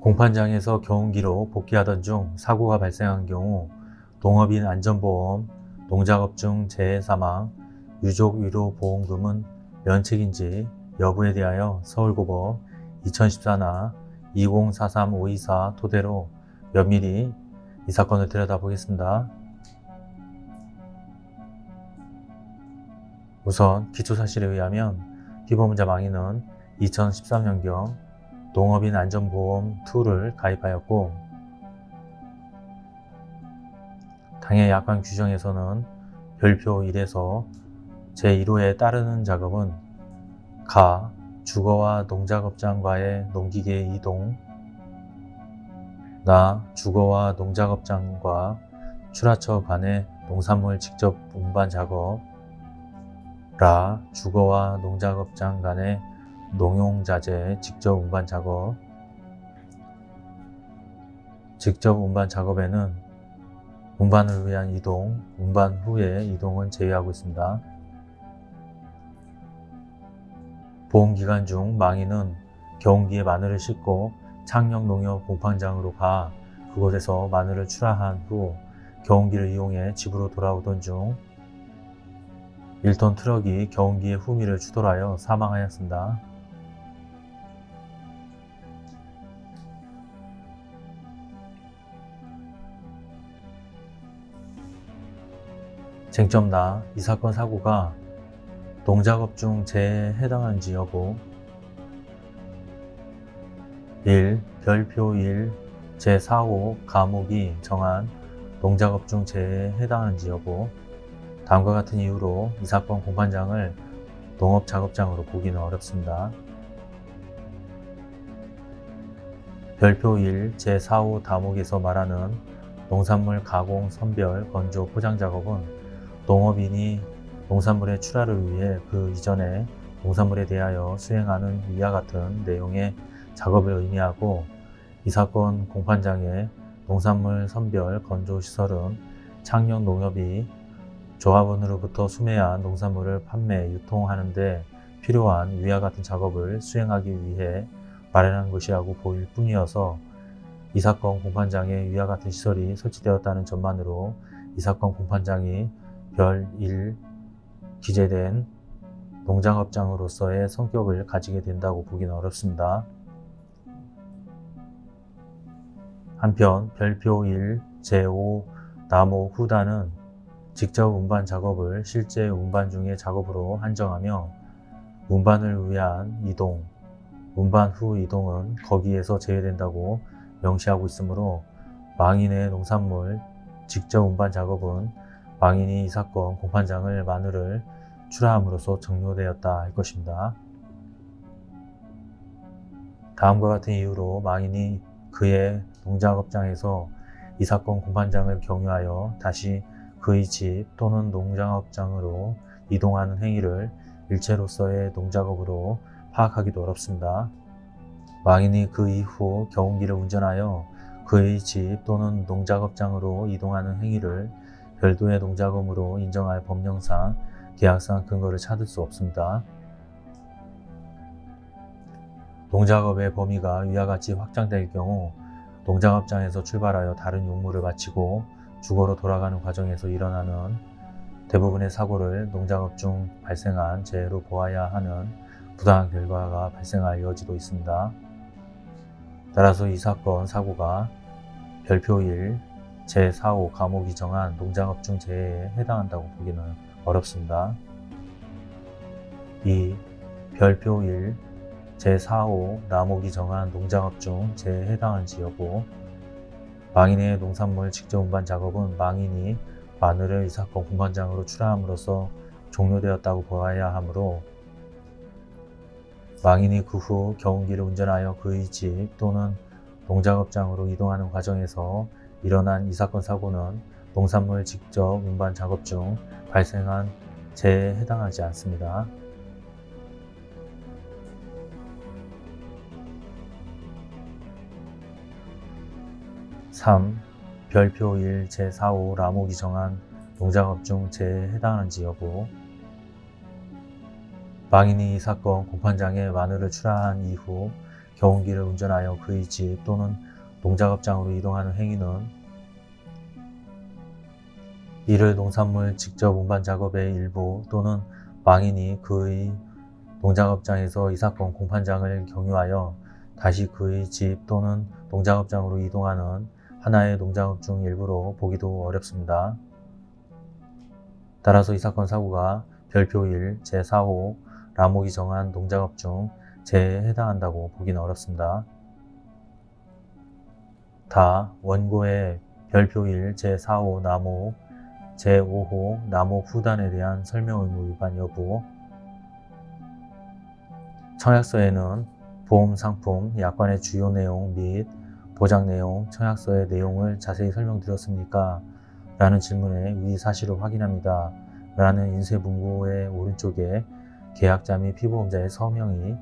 공판장에서 경운기로 복귀하던 중 사고가 발생한 경우 동업인 안전보험, 농작업 중 재해 사망, 유족 위로 보험금은 면책인지 여부에 대하여 서울고법 2014나 2043524 토대로 면밀히 이 사건을 들여다보겠습니다. 우선 기초사실에 의하면 피보험자 망인은 2013년경 농업인 안전보험 2를 가입하였고 당해 약관 규정에서는 별표 1에서 제1호에 따르는 작업은 가, 주거와 농작업장과의 농기계 이동 나, 주거와 농작업장과 출하처 간의 농산물 직접 운반 작업 라, 주거와 농작업장 간의 농용자재 직접 운반 작업 직접 운반 작업에는 운반을 위한 이동, 운반 후의 이동은 제외하고 있습니다. 보험기간 중 망인은 경운기에 마늘을 싣고 창녕농협 공판장으로 가 그곳에서 마늘을 출하한 후 경운기를 이용해 집으로 돌아오던 중 1톤 트럭이 경운기의 후미를 추돌하여 사망하였습니다. 쟁점 나 이 사건 사고가 농작업 중 재해에 해당하는지 여부 1. 별표 1 제4호 감옥이 정한 농작업 중 재해에 해당하는지 여부 다음과 같은 이유로 이 사건 공판장을 농업작업장으로 보기는 어렵습니다. 별표 1 제4호 다목에서 말하는 농산물 가공, 선별, 건조, 포장 작업은 농업인이 농산물의 출하를 위해 그 이전에 농산물에 대하여 수행하는 위와 같은 내용의 작업을 의미하고 이 사건 공판장의 농산물 선별 건조 시설은 창녕 농협이 조합원으로부터 수매한 농산물을 판매, 유통하는 데 필요한 위와 같은 작업을 수행하기 위해 마련한 것이라고 보일 뿐이어서 이 사건 공판장에 위와 같은 시설이 설치되었다는 점만으로 이 사건 공판장이 별 1 기재된 농장업장으로서의 성격을 가지게 된다고 보기는 어렵습니다. 한편 별표 1 제5 나모 후단은 직접 운반 작업을 실제 운반 중의 작업으로 한정하며 운반을 위한 이동, 운반 후 이동은 거기에서 제외된다고 명시하고 있으므로 망인의 농산물 직접 운반 작업은 망인이 이 사건 공판장을 마늘을 출하함으로써 종료되었다 할 것입니다. 다음과 같은 이유로 망인이 그의 농작업장에서 이 사건 공판장을 경유하여 다시 그의 집 또는 농장업장으로 이동하는 행위를 일체로서의 농작업으로 파악하기도 어렵습니다. 망인이 그 이후 경운기를 운전하여 그의 집 또는 농작업장으로 이동하는 행위를 별도의 농작업으로 인정할 법령상 계약상 근거를 찾을 수 없습니다. 농작업의 범위가 위와 같이 확장될 경우 농작업장에서 출발하여 다른 용무를 마치고 주거로 돌아가는 과정에서 일어나는 대부분의 사고를 농작업 중 발생한 재해로 보아야 하는 부당한 결과가 발생할 여지도 있습니다. 따라서 이 사건 사고가 별표 1 제4호 감옥이 정한 농작업 중 재해에 해당한다고 보기는 어렵습니다. 2. 별표 1 제4호 나목이 정한 농작업 중 재해에 해당한지 여부 망인의 농산물 직접 운반 작업은 망인이 마늘을 이 사건 공판장으로 출하함으로써 종료되었다고 보아야 하므로 망인이 그 후 경운기를 운전하여 그의 집 또는 농작업장으로 이동하는 과정에서 일어난 이 사건 사고는 농산물 직접 운반 작업 중 발생한 재해에 해당하지 않습니다. (3) 별표 1 제4호 라목이 정한 농작업 중 재해에 해당하는지 여부 망인이 이 사건 공판장에 마늘을 출하한 이후 경운기를 운전하여 그의 집 또는 농작업장으로 이동하는 행위는 이를 농산물 직접 운반 작업의 일부 또는 망인이 그의 농작업장에서 이 사건 공판장을 경유하여 다시 그의 집 또는 농작업장으로 이동하는 하나의 농작업 중 일부로 보기도 어렵습니다. 따라서 이 사건 사고가 별표 1 제4호 라목이 정한 농작업 중 재해에 해당한다고 보기는 어렵습니다. 다 원고의 별표 1 제4호 나목 제5호 나목 후단에 대한 설명 의무 위반 여부 청약서에는 보험 상품, 약관의 주요 내용 및 보장 내용, 청약서의 내용을 자세히 설명드렸습니까? 라는 질문에 위 사실을 확인합니다. 라는 인쇄 문구의 오른쪽에 계약자 및 피보험자의 서명이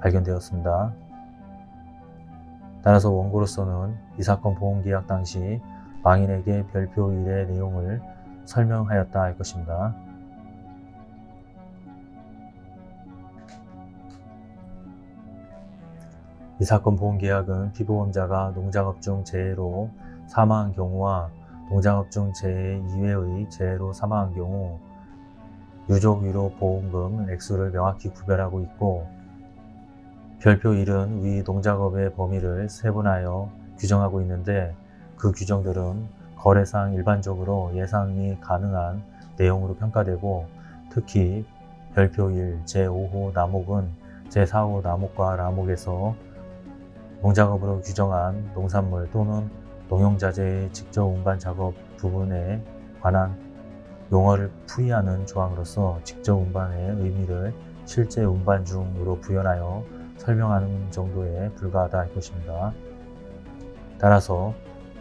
발견되었습니다. 따라서 원고로서는 이 사건 보험계약 당시 망인에게 별표 1의 내용을 설명하였다 할 것입니다. 이 사건 보험계약은 피보험자가 농작업 중 재해로 사망한 경우와 농작업 중 재해 이외의 재해로 사망한 경우 유족 위로 보험금 액수를 명확히 구별하고 있고 별표 1은 위 농작업의 범위를 세분하여 규정하고 있는데 그 규정들은 거래상 일반적으로 예상이 가능한 내용으로 평가되고 특히 별표 1 제5호 나목은 제4호 나목과 라목에서 농작업으로 규정한 농산물 또는 농용자재의 직접 운반 작업 부분에 관한 용어를 풀이하는 조항으로서 직접 운반의 의미를 실제 운반 중으로 부연하여 설명하는 정도에 불과하다 할 것입니다. 따라서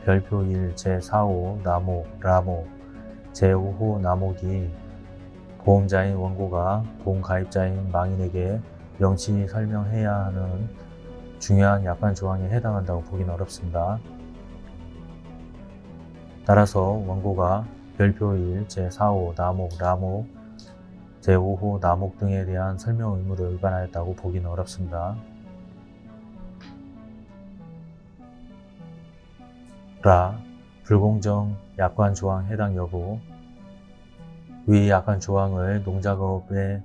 별표 1 제4호 나목, 라목, 제5호 나목이 보험자인 원고가 보험가입자인 망인에게 명치 설명해야 하는 중요한 약관 조항에 해당한다고 보기는 어렵습니다. 따라서 원고가 별표 1, 제4호 나목, 라목, 제5호 나목 등에 대한 설명 의무를 위반하였다고 보기는 어렵습니다. 라 불공정 약관 조항 해당 여부 위 약관 조항을 농작업의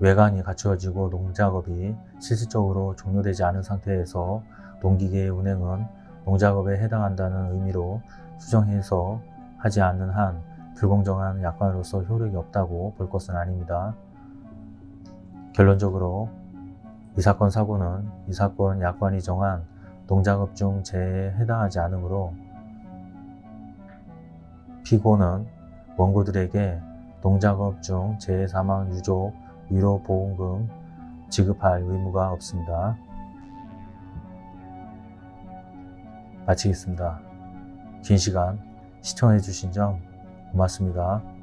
외관이 갖추어지고 농작업이 실질적으로 종료되지 않은 상태에서 농기계의 운행은 농작업에 해당한다는 의미로 수정해서 하지 않는 한 불공정한 약관으로서 효력이 없다고 볼 것은 아닙니다. 결론적으로 이 사건 사고는 이 사건 약관이 정한 농작업 중 재해에 해당하지 않으므로 피고는 원고들에게 농작업 중 재해 사망 유족 위로 보험금 지급할 의무가 없습니다. 마치겠습니다. 긴 시간 시청해 주신 점 고맙습니다.